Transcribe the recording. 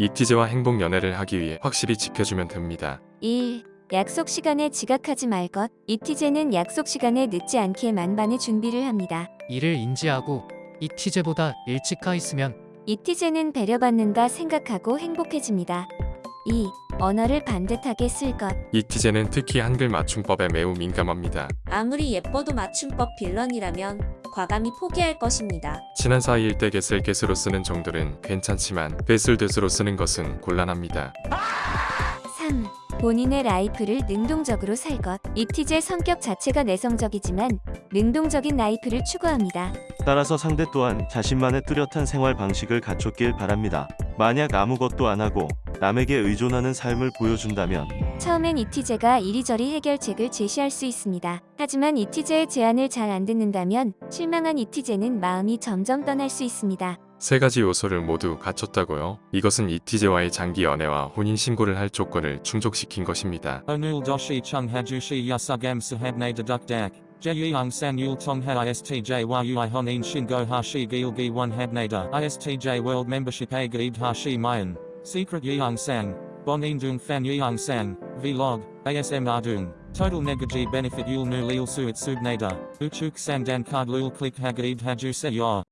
이티제와 행복 연애를 하기 위해 확실히 지켜주면 됩니다. 1. 약속 시간에 지각하지 말 것. 이티제는 약속 시간에 늦지 않게 만반의 준비를 합니다. 이를 인지하고 이티제보다 일찍 가 있으면 이티제는 배려받는다 생각하고 행복해집니다. 2. 언어를 반듯하게 쓸 것. 이티제는 특히 한글 맞춤법에 매우 민감합니다. 아무리 예뻐도 맞춤법 빌런이라면 과감히 포기할 것입니다. 친한 사이일 때 get을 get으로 쓰는 정도는 괜찮지만 get을 get으로 쓰는 것은 곤란합니다. 3. 본인의 life를 능동적으로 살 것. 이티제 성격 자체가 내성적이지만 능동적인 life를 추구합니다. 따라서 상대 또한 자신만의 뚜렷한 생활 방식을 갖췄길 바랍니다. 만약 아무것도 안 하고 남에게 의존하는 삶을 보여준다면 처음엔 이티제가 이리저리 해결책을 제시할 수 있습니다. 하지만 이티제의 제안을 잘 안 듣는다면 실망한 이티제는 마음이 점점 떠날 수 있습니다. 세 가지 요소를 모두 갖췄다고요? 이것은 이티제와의 장기 연애와 혼인 신고를 할 조건을 충족시킨 것입니다. Onul doshi chung hajushi yasugam sahabne deduk dak. Jeyung san yul tong ha istj yui honin shingo hashi gilgi one habnada. Istj a gaid hashi mayan. Secret yeung sang. Bon indung fan yeung sang. Vlog. ASM ardung. Total negaji benefit yul nu lil suit subnada. Uchuk sandan card lul click hagaid haju se.